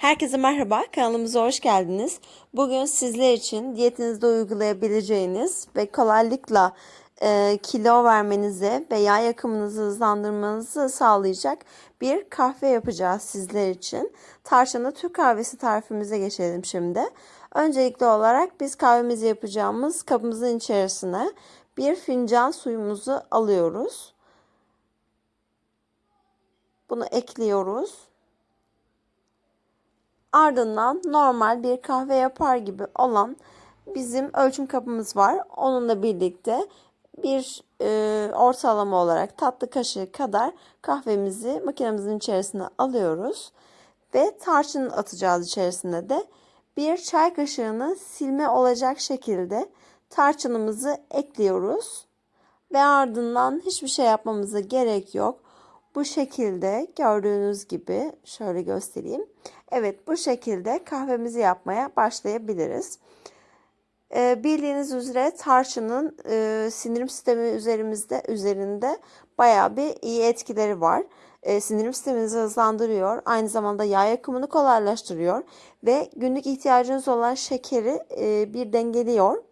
Herkese merhaba, kanalımıza hoş geldiniz. Bugün sizler için diyetinizde uygulayabileceğiniz ve kolaylıkla e, kilo vermenizi ve yağ yakımınızı hızlandırmanızı sağlayacak bir kahve yapacağız sizler için. Tarçınlı Türk kahvesi tarifimize geçelim şimdi. Öncelikli olarak biz kahvemizi yapacağımız kabımızın içerisine bir fincan suyumuzu alıyoruz. Bunu ekliyoruz. Ardından normal bir kahve yapar gibi olan bizim ölçüm kabımız var. Onunla birlikte bir e, ortalama olarak tatlı kaşığı kadar kahvemizi makinemizin içerisine alıyoruz. Ve tarçın atacağız içerisine de. Bir çay kaşığını silme olacak şekilde tarçınımızı ekliyoruz. Ve ardından hiçbir şey yapmamıza gerek yok. Bu şekilde gördüğünüz gibi şöyle göstereyim. Evet bu şekilde kahvemizi yapmaya başlayabiliriz. Ee, bildiğiniz üzere tarçının e, sindirim sistemi üzerimizde üzerinde bayağı bir iyi etkileri var. E, sindirim sisteminizi hızlandırıyor. Aynı zamanda yağ yakımını kolaylaştırıyor. Ve günlük ihtiyacınız olan şekeri e, bir dengeliyor.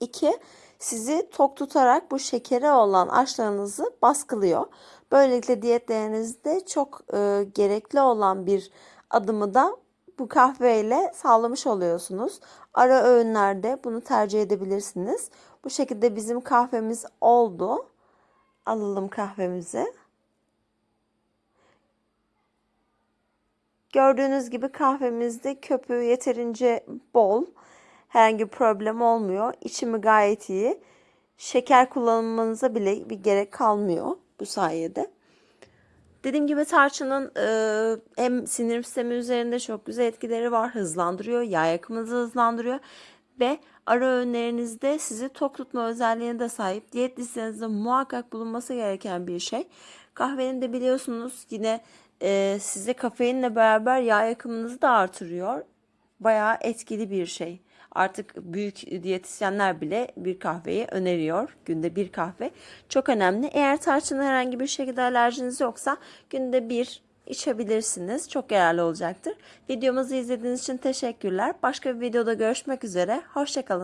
İki, sizi tok tutarak bu şekere olan açlarınızı baskılıyor. Böylelikle diyetlerinizde çok e, gerekli olan bir adımı da bu kahveyle sağlamış oluyorsunuz. Ara öğünlerde bunu tercih edebilirsiniz. Bu şekilde bizim kahvemiz oldu. Alalım kahvemizi. Gördüğünüz gibi kahvemizde köpüğü yeterince bol. Herhangi bir problem olmuyor. İçimi gayet iyi. Şeker kullanmanıza bile bir gerek kalmıyor bu sayede. Dediğim gibi tarçının e, hem sindirim sistemi üzerinde çok güzel etkileri var. Hızlandırıyor, yağ yakımınızı hızlandırıyor ve ara öğünlerinizde sizi tok tutma özelliğine de sahip. Diyet listenizde muhakkak bulunması gereken bir şey. Kahvenin de biliyorsunuz yine e, size kafeinle beraber yağ yakımınızı da artırıyor. Bayağı etkili bir şey. Artık büyük diyetisyenler bile bir kahveyi öneriyor. Günde bir kahve. Çok önemli. Eğer tarçına herhangi bir şekilde alerjiniz yoksa günde bir içebilirsiniz. Çok yararlı olacaktır. Videomuzu izlediğiniz için teşekkürler. Başka bir videoda görüşmek üzere. Hoşçakalın.